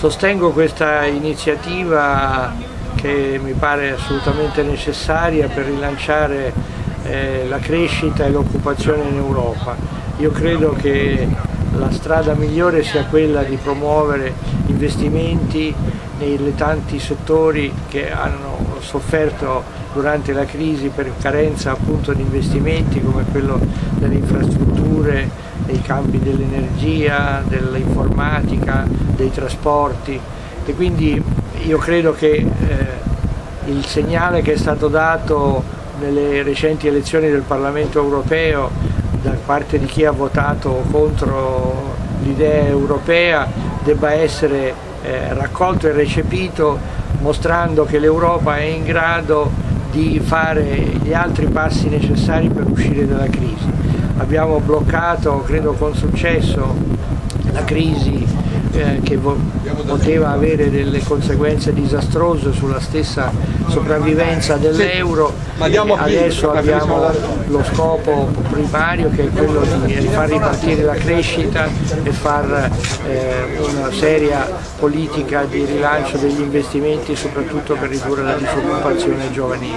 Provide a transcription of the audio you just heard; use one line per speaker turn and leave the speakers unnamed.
Sostengo questa iniziativa che mi pare assolutamente necessaria per rilanciare eh, la crescita e l'occupazione in Europa. Io credo che la strada migliore sia quella di promuovere investimenti nei tanti settori che hanno sofferto durante la crisi per carenza appunto di investimenti come quello delle infrastrutture, dei campi dell'energia, dell'informatica, dei trasporti e quindi io credo che eh, il segnale che è stato dato nelle recenti elezioni del Parlamento europeo da parte di chi ha votato contro l'idea europea debba essere eh, raccolto e recepito mostrando che l'Europa è in grado di fare gli altri passi necessari per uscire dalla crisi. Abbiamo bloccato, credo con successo, la crisi eh, che poteva avere delle conseguenze disastrose sulla stessa sopravvivenza dell'euro adesso abbiamo lo scopo primario che è quello di far ripartire la crescita e far eh, una seria politica di rilancio degli investimenti soprattutto per ridurre la disoccupazione giovanile.